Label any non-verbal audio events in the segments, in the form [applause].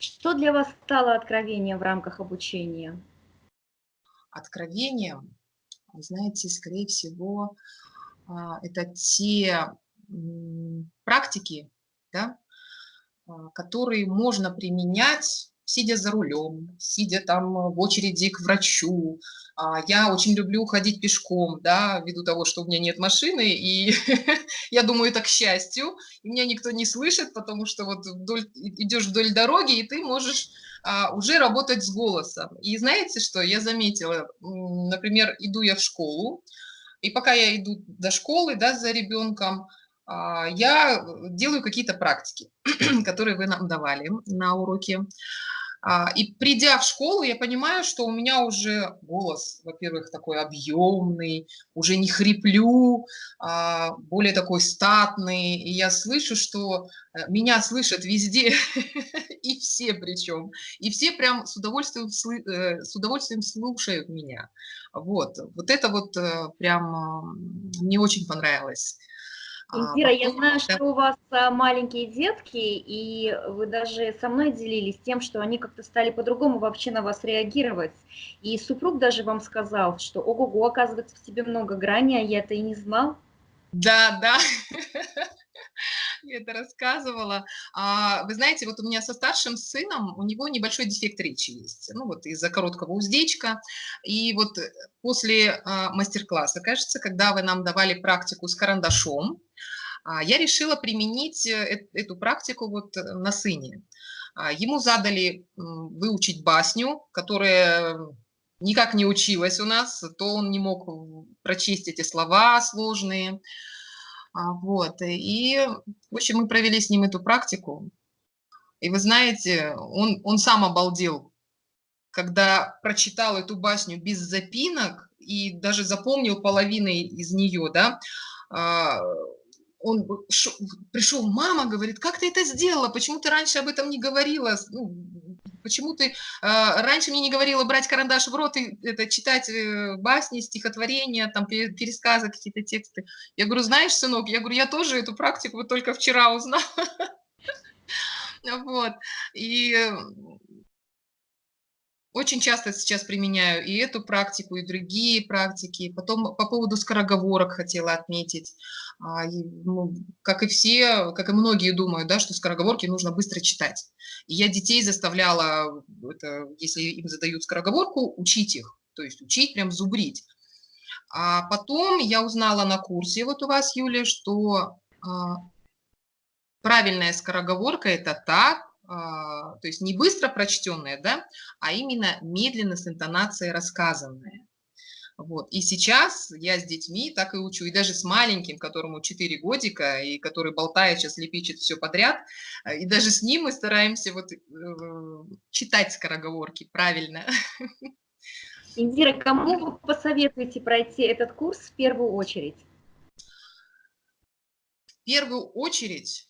Что для вас стало откровением в рамках обучения? Откровением, знаете, скорее всего, а, это те практики, да, а, которые можно применять, сидя за рулем, сидя там в очереди к врачу. А, я очень люблю ходить пешком, да, ввиду того, что у меня нет машины, и [laughs] я думаю, это к счастью, и меня никто не слышит, потому что вот вдоль, идешь вдоль дороги, и ты можешь а, уже работать с голосом. И знаете что, я заметила, например, иду я в школу, и пока я иду до школы, да, за ребенком, а, я делаю какие-то практики, [clears throat] которые вы нам давали на уроке. А, и придя в школу, я понимаю, что у меня уже голос, во-первых, такой объемный, уже не хриплю, а, более такой статный. И я слышу, что э, меня слышат везде, [laughs] и все причем. И все прям с удовольствием, э, с удовольствием слушают меня. Вот, вот это вот э, прям мне очень понравилось. Индира, я знаю, что у вас а, маленькие детки, и вы даже со мной делились тем, что они как-то стали по-другому вообще на вас реагировать. И супруг даже вам сказал, что ого-го, оказывается, в тебе много грани, а я это и не знал. Да, да, [laughs] [laughs] я это рассказывала. А, вы знаете, вот у меня со старшим сыном, у него небольшой дефект речи есть, ну вот из-за короткого уздечка. И вот после а, мастер-класса, кажется, когда вы нам давали практику с карандашом, а, я решила применить э, эту практику вот э, на сыне. А, ему задали выучить басню, которая никак не училась у нас, то он не мог прочесть эти слова сложные. А, вот, и, в общем, мы провели с ним эту практику. И вы знаете, он, он сам обалдел, когда прочитал эту басню без запинок и даже запомнил половиной из нее, да, он пришел, мама говорит, как ты это сделала, почему ты раньше об этом не говорила, ну, почему ты э, раньше мне не говорила брать карандаш в рот и это, читать э, басни, стихотворения, там, пересказы, какие-то тексты. Я говорю, знаешь, сынок, я говорю, я тоже эту практику вот только вчера узнала. [laughs] Вот, и очень часто сейчас применяю и эту практику, и другие практики. Потом по поводу скороговорок хотела отметить. А, ну, как и все, как и многие думают, да, что скороговорки нужно быстро читать. И я детей заставляла, это, если им задают скороговорку, учить их. То есть учить, прям зубрить. А потом я узнала на курсе вот у вас, Юля, что а, правильная скороговорка – это так, а, то есть не быстро прочтенное, да, а именно медленно с интонацией рассказанное. Вот. И сейчас я с детьми так и учу, и даже с маленьким, которому 4 годика, и который болтает, сейчас лепечет все подряд, э, и даже с ним мы стараемся вот, э, читать скороговорки правильно. [laughs] Индира, кому вы посоветуете пройти этот курс в первую очередь? В первую очередь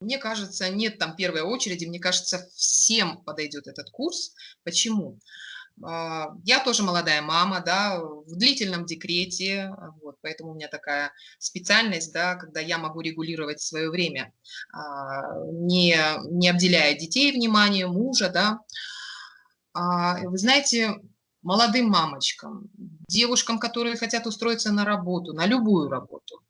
мне кажется, нет там первой очереди, мне кажется, всем подойдет этот курс. Почему? А, я тоже молодая мама, да, в длительном декрете, вот, поэтому у меня такая специальность, да, когда я могу регулировать свое время, а, не, не обделяя детей вниманием, мужа, да. А, вы знаете, молодым мамочкам, девушкам, которые хотят устроиться на работу, на любую работу,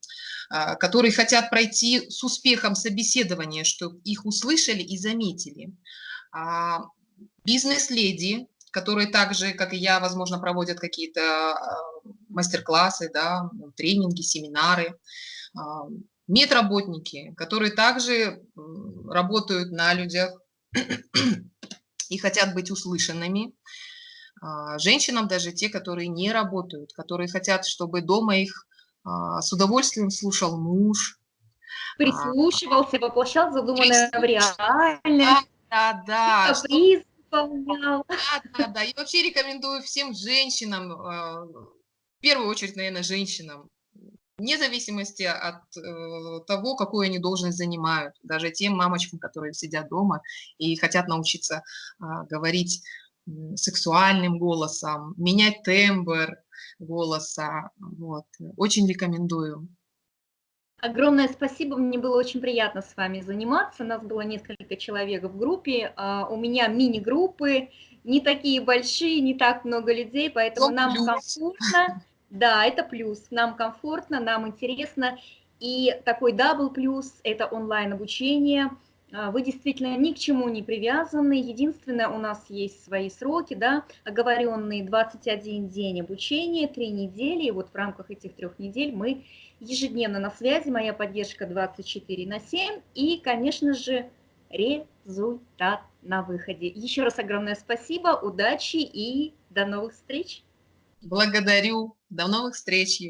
а, которые хотят пройти с успехом собеседование, чтобы их услышали и заметили. А, бизнес-леди, которые также, как и я, возможно, проводят какие-то а, мастер-классы, да, тренинги, семинары, медработники, которые также работают на людях и хотят быть услышанными, женщинам даже те, которые не работают, которые хотят, чтобы дома их а, с удовольствием слушал муж. Прислушивался, воплощал задуманное в реальность. Да, да, да. Да, да, да. И вообще рекомендую всем женщинам, а, в первую очередь, наверное, женщинам, вне зависимости от э, того, какую они должность занимают, даже тем мамочкам, которые сидят дома и хотят научиться э, говорить сексуальным голосом, менять тембр голоса. Вот. Очень рекомендую. Огромное спасибо, мне было очень приятно с вами заниматься. Нас было несколько человек в группе. А, у меня мини-группы, не такие большие, не так много людей, поэтому нам плюс. комфортно. Да, это плюс. Нам комфортно, нам интересно. И такой double плюс – это онлайн-обучение. А, вы действительно ни к чему не привязаны. Единственное, у нас есть свои сроки, да, оговоренные 21 день обучения, 3 недели. И вот в рамках этих трех недель мы ежедневно на связи, моя поддержка 24 на 7 и, конечно же, результат на выходе. Еще раз огромное спасибо, удачи и до новых встреч. Благодарю. До новых встреч.